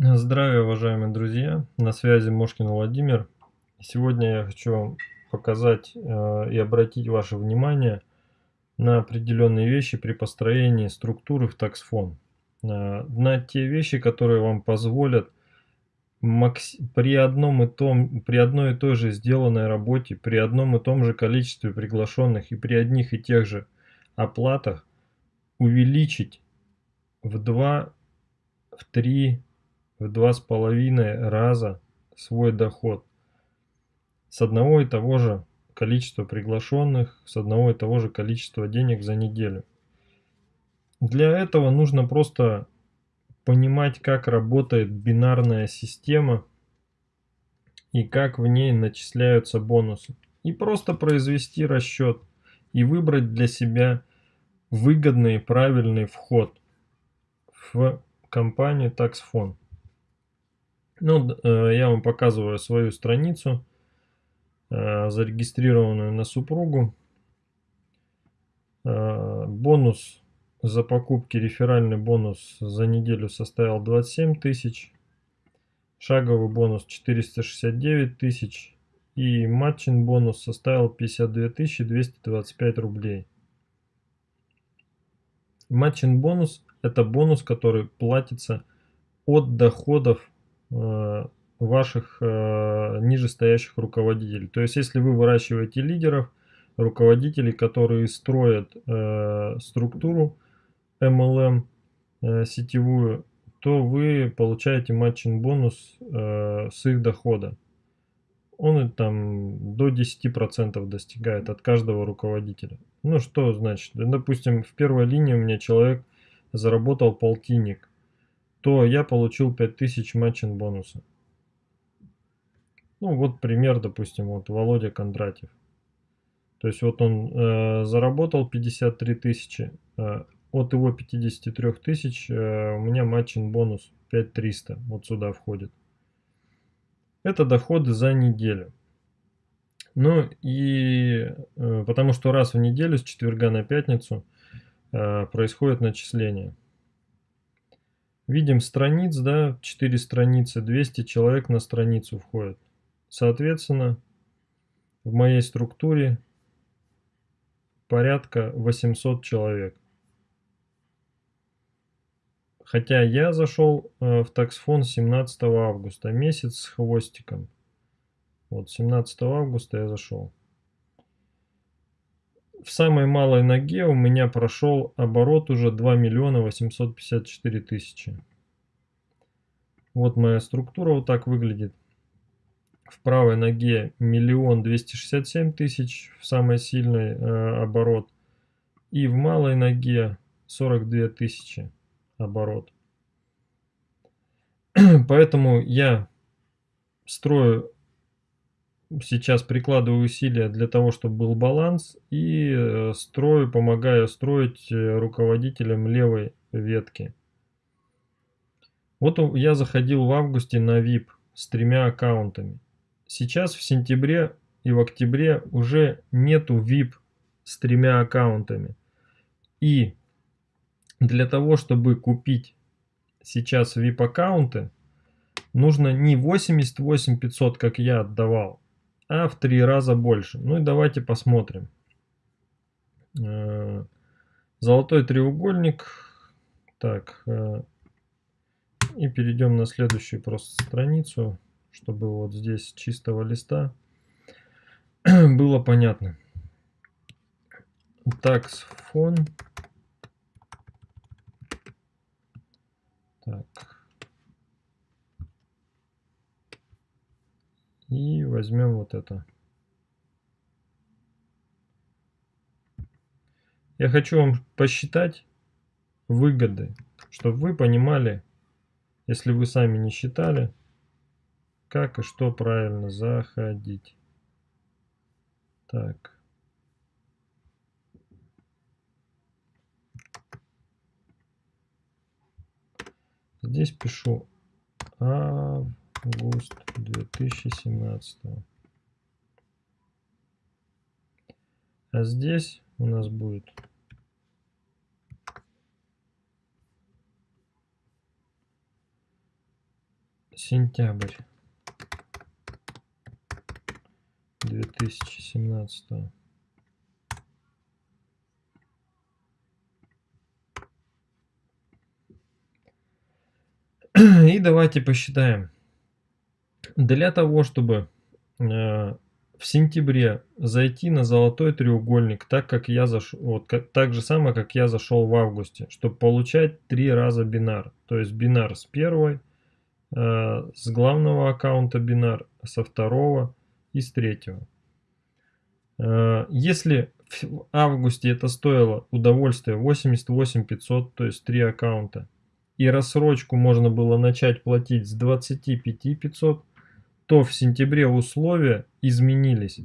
Здравия, уважаемые друзья! На связи Мошкин Владимир. Сегодня я хочу вам показать э, и обратить ваше внимание на определенные вещи при построении структуры в таксфон. Э, на те вещи, которые вам позволят при, одном и том, при одной и той же сделанной работе, при одном и том же количестве приглашенных и при одних и тех же оплатах увеличить в 2, в 3, в два с половиной раза свой доход с одного и того же количества приглашенных, с одного и того же количества денег за неделю. Для этого нужно просто понимать, как работает бинарная система и как в ней начисляются бонусы. И просто произвести расчет и выбрать для себя выгодный и правильный вход в компанию TaxFond. Ну, э, я вам показываю свою страницу, э, зарегистрированную на супругу. Э, бонус за покупки, реферальный бонус за неделю составил 27 тысяч. Шаговый бонус 469 тысяч. И матчин бонус составил 52 225 рублей. Матчин бонус это бонус, который платится от доходов ваших э, нижестоящих руководителей. То есть, если вы выращиваете лидеров, руководителей, которые строят э, структуру MLM сетевую, то вы получаете матчин бонус с их дохода. Он там до 10% достигает от каждого руководителя. Ну что значит? Допустим, в первой линии у меня человек заработал полтинник то я получил 5000 матчин бонуса. Ну вот пример, допустим, вот Володя Кондратьев. То есть вот он э, заработал 53 тысячи, э, от его 53 тысяч э, у меня матчин бонус 5300, вот сюда входит. Это доходы за неделю. Ну и э, потому что раз в неделю с четверга на пятницу э, происходит начисление. Видим страниц, да, 4 страницы, 200 человек на страницу входит. Соответственно, в моей структуре порядка 800 человек. Хотя я зашел э, в таксфон 17 августа, месяц с хвостиком. Вот 17 августа я зашел. В самой малой ноге у меня прошел оборот уже 2 миллиона 854 тысячи. Вот моя структура вот так выглядит. В правой ноге миллион двести шестьдесят семь тысяч в самой сильной э, оборот. И в малой ноге 42 тысячи оборот. Поэтому я строю сейчас прикладываю усилия для того, чтобы был баланс и э, строю, помогаю строить э, руководителям левой ветки. Вот я заходил в августе на VIP с тремя аккаунтами. Сейчас в сентябре и в октябре уже нету VIP с тремя аккаунтами. И для того, чтобы купить сейчас VIP аккаунты, нужно не 88 500, как я отдавал, а в три раза больше. Ну и давайте посмотрим. Э, золотой треугольник. Так. Э, и перейдем на следующую просто страницу, чтобы вот здесь чистого листа было понятно. Так, фон. Так. И возьмем вот это. Я хочу вам посчитать выгоды, чтобы вы понимали, если вы сами не считали, как и что правильно заходить. Так. Здесь пишу А август 2017. А здесь у нас будет сентябрь 2017 И давайте посчитаем. Для того, чтобы э, в сентябре зайти на золотой треугольник, так как я зашел, вот как, так же самое, как я зашел в августе, чтобы получать три раза бинар. То есть бинар с первой, э, с главного аккаунта бинар, со второго и с третьего. Э, если в августе это стоило удовольствие 88 500, то есть три аккаунта, и рассрочку можно было начать платить с 25 500, то в сентябре условия изменились.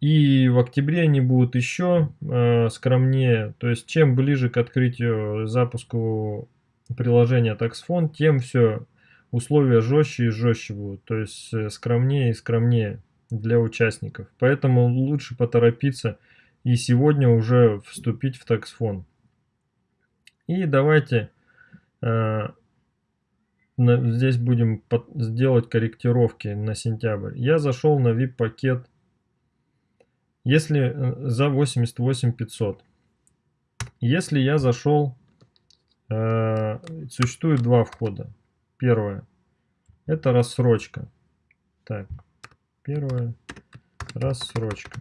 И в октябре они будут еще э, скромнее. То есть чем ближе к открытию запуску приложения TaxFone, тем все условия жестче и жестче будут. То есть э, скромнее и скромнее для участников. Поэтому лучше поторопиться и сегодня уже вступить в TaxFone. И давайте Э, здесь будем сделать корректировки на сентябрь. Я зашел на VIP пакет. Если э, за 88 500. Если я зашел, э, существует два входа. Первое. Это рассрочка. Так, первое. Рассрочка.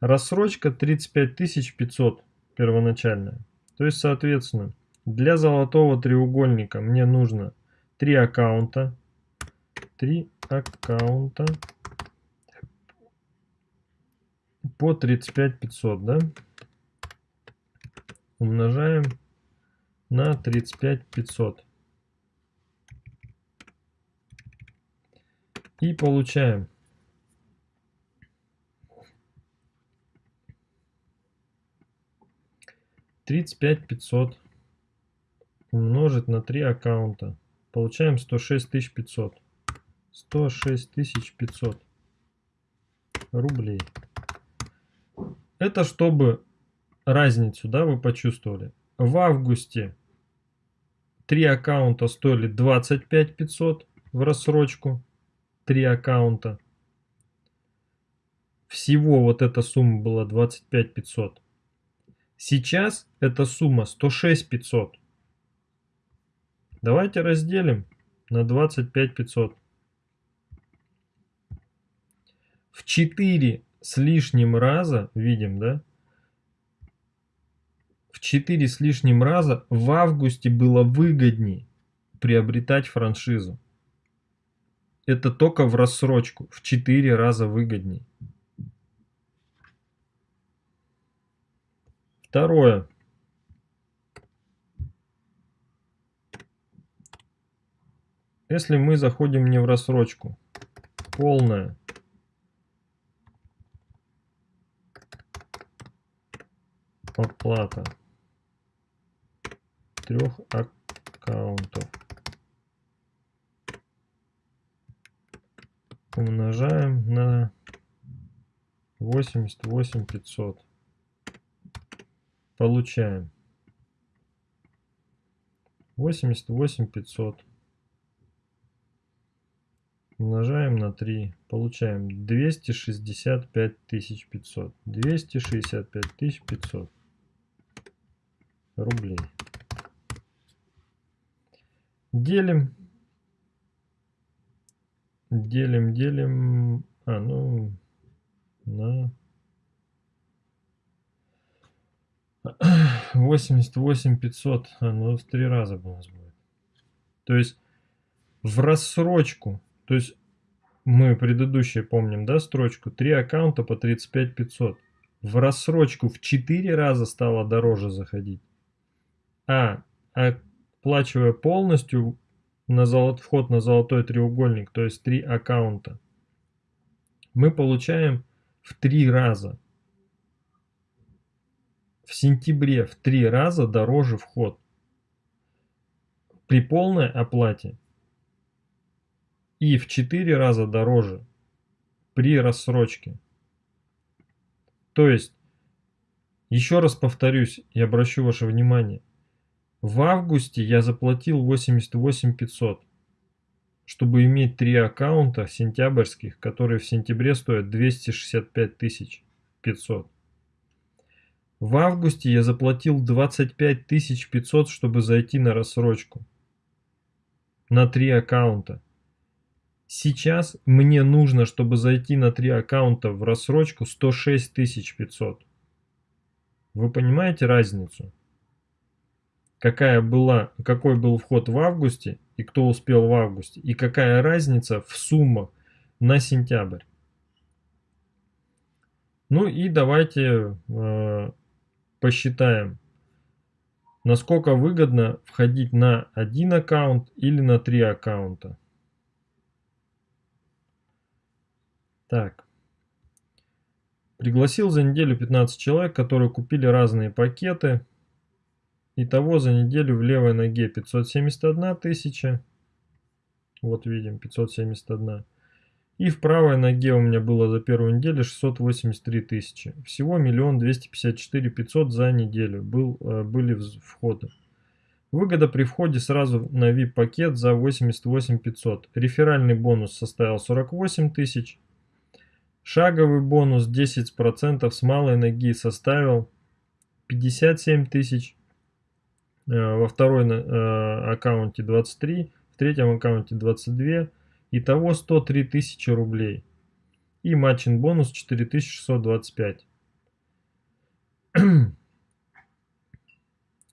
Рассрочка 35 500 первоначальная. То есть, соответственно, для золотого треугольника мне нужно три аккаунта. Три аккаунта по 35 500, да? Умножаем на 35 500. И получаем тридцать пять пятьсот умножить на 3 аккаунта. Получаем 106 500. 106 500 рублей. Это чтобы разницу, да, вы почувствовали. В августе 3 аккаунта стоили 25 500 в рассрочку. 3 аккаунта. Всего вот эта сумма была 25 500. Сейчас эта сумма 106 500. Давайте разделим на 25 500. В 4 с лишним раза, видим, да? В 4 с лишним раза в августе было выгоднее приобретать франшизу. Это только в рассрочку. В 4 раза выгоднее. Второе. Если мы заходим не в рассрочку, полная. Оплата. Трех аккаунтов. Умножаем на 88 500 получаем. 88 500 умножаем на 3, получаем 265 500. 265 500 рублей. Делим. Делим, делим. А, ну, на 88 500. А, ну, в три раза у нас будет. То есть в рассрочку то есть мы предыдущие помним, да, строчку? Три аккаунта по 35 500. В рассрочку в 4 раза стало дороже заходить. А, оплачивая полностью на золот, вход на золотой треугольник, то есть три аккаунта, мы получаем в 3 раза. В сентябре в 3 раза дороже вход. При полной оплате и в 4 раза дороже при рассрочке. То есть, еще раз повторюсь и обращу ваше внимание, в августе я заплатил 88 500, чтобы иметь три аккаунта сентябрьских, которые в сентябре стоят 265 тысяч 500. В августе я заплатил 25 500, чтобы зайти на рассрочку. На три аккаунта. Сейчас мне нужно, чтобы зайти на три аккаунта в рассрочку 106 500. Вы понимаете разницу? Какая была, какой был вход в августе и кто успел в августе? И какая разница в суммах на сентябрь? Ну и давайте э, посчитаем, насколько выгодно входить на один аккаунт или на три аккаунта. Так. Пригласил за неделю 15 человек, которые купили разные пакеты. Итого за неделю в левой ноге 571 тысяча. Вот видим, 571. И в правой ноге у меня было за первую неделю 683 тысячи. Всего миллион двести пятьдесят четыре пятьсот за неделю был, э, были входы. Выгода при входе сразу на VIP-пакет за 88 500. Реферальный бонус составил 48 тысяч. Шаговый бонус 10% с малой ноги составил 57 тысяч. Э, во второй э, аккаунте 23, в третьем аккаунте 22 Итого 103 тысячи рублей. И матчин бонус 4625.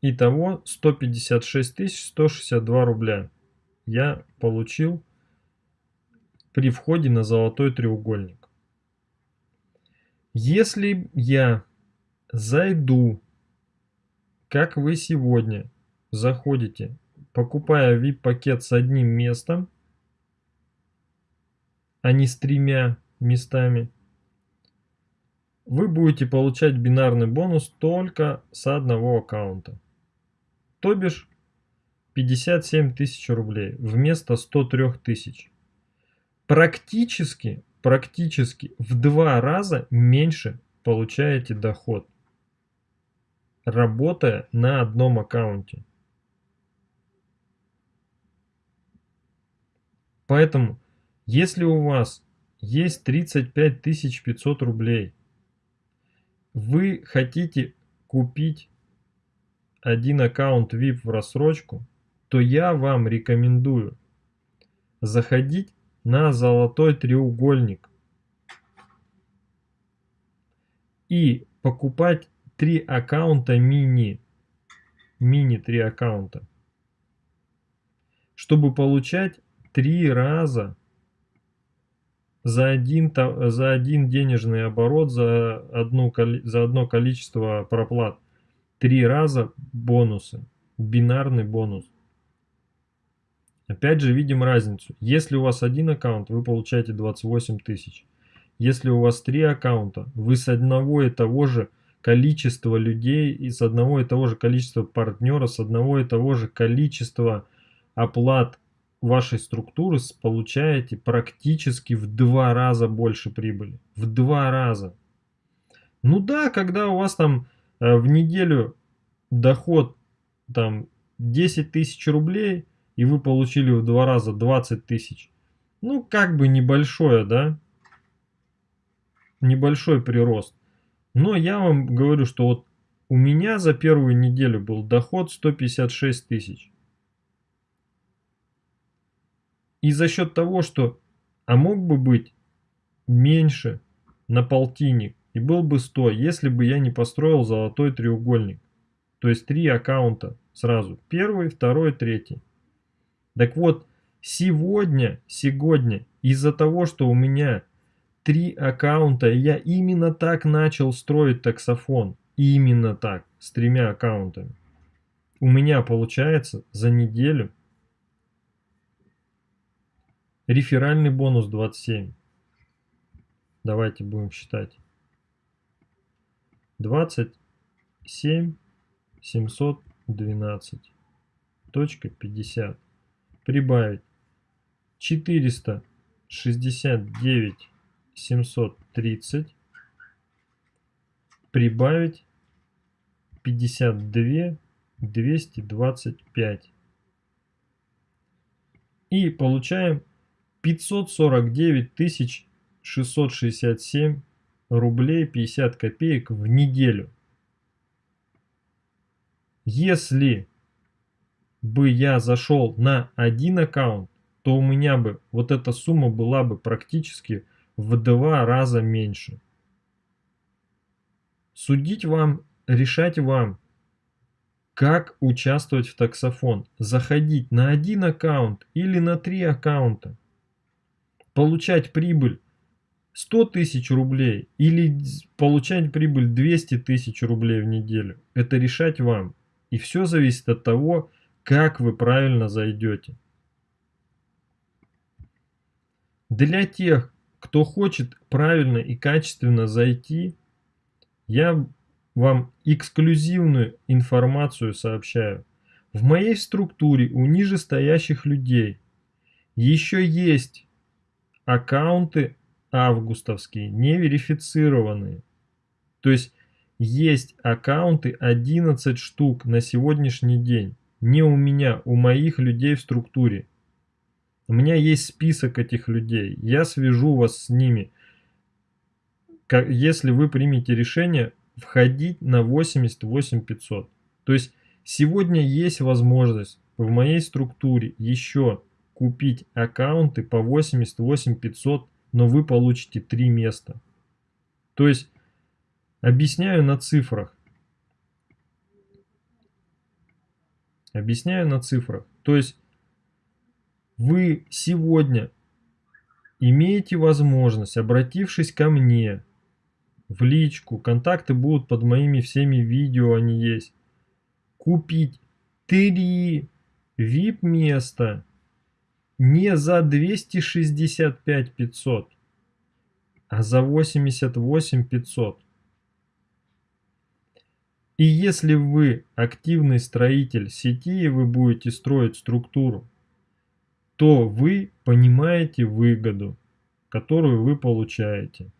Итого 156 162 рубля я получил при входе на золотой треугольник. Если я зайду, как вы сегодня заходите, покупая VIP-пакет с одним местом, а не с тремя местами, вы будете получать бинарный бонус только с одного аккаунта. То бишь 57 тысяч рублей вместо 103 тысяч. Практически, практически в два раза меньше получаете доход, работая на одном аккаунте. Поэтому если у вас есть 35 500 рублей, вы хотите купить один аккаунт VIP в рассрочку, то я вам рекомендую заходить на золотой треугольник и покупать три аккаунта мини, мини три аккаунта, чтобы получать три раза за один, за один денежный оборот, за, одну, за одно количество проплат. Три раза бонусы. Бинарный бонус. Опять же видим разницу. Если у вас один аккаунт, вы получаете 28 тысяч. Если у вас три аккаунта, вы с одного и того же количества людей и с одного и того же количества партнеров, с одного и того же количества оплат вашей структуры получаете практически в два раза больше прибыли. В два раза. Ну да, когда у вас там э, в неделю доход там 10 тысяч рублей, и вы получили в два раза 20 тысяч. Ну, как бы небольшое, да? Небольшой прирост. Но я вам говорю, что вот у меня за первую неделю был доход 156 тысяч. И за счет того, что, а мог бы быть меньше на полтинник, и был бы 100, если бы я не построил золотой треугольник. То есть три аккаунта сразу. Первый, второй, третий. Так вот, сегодня, сегодня, из-за того, что у меня три аккаунта, я именно так начал строить таксофон. Именно так, с тремя аккаунтами. У меня получается за неделю Реферальный бонус 27. Давайте будем считать. 27 712. Точка 50. Прибавить 469 730. Прибавить 52 225. И получаем 549 тысяч 667 рублей 50 копеек в неделю. Если бы я зашел на один аккаунт, то у меня бы вот эта сумма была бы практически в два раза меньше. Судить вам, решать вам, как участвовать в таксофон. Заходить на один аккаунт или на три аккаунта. Получать прибыль 100 тысяч рублей или получать прибыль 200 тысяч рублей в неделю. Это решать вам. И все зависит от того, как вы правильно зайдете. Для тех, кто хочет правильно и качественно зайти, я вам эксклюзивную информацию сообщаю. В моей структуре у нижестоящих людей еще есть аккаунты августовские, не верифицированные. То есть есть аккаунты 11 штук на сегодняшний день. Не у меня, у моих людей в структуре. У меня есть список этих людей. Я свяжу вас с ними. Если вы примете решение входить на 88 500. То есть сегодня есть возможность в моей структуре еще купить аккаунты по 88 500 но вы получите три места. То есть, объясняю на цифрах. Объясняю на цифрах. То есть, вы сегодня имеете возможность, обратившись ко мне в личку, контакты будут под моими всеми видео, они есть, купить три VIP места не за 265 500, а за 88 500. И если вы активный строитель сети и вы будете строить структуру, то вы понимаете выгоду, которую вы получаете.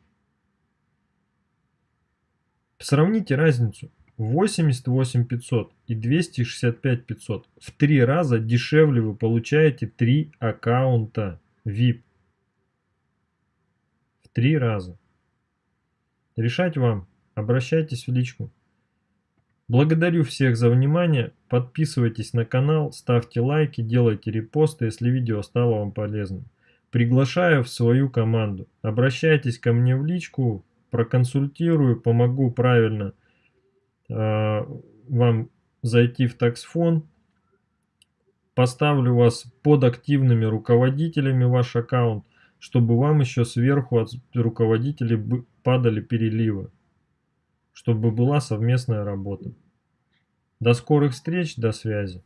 Сравните разницу. 88 500 и 265 500. В три раза дешевле вы получаете три аккаунта VIP. В три раза. Решать вам. Обращайтесь в личку. Благодарю всех за внимание. Подписывайтесь на канал, ставьте лайки, делайте репосты, если видео стало вам полезным. Приглашаю в свою команду. Обращайтесь ко мне в личку, проконсультирую, помогу правильно Э, вам зайти в таксфон. Поставлю вас под активными руководителями ваш аккаунт, чтобы вам еще сверху от руководителей падали переливы, чтобы была совместная работа. До скорых встреч, до связи.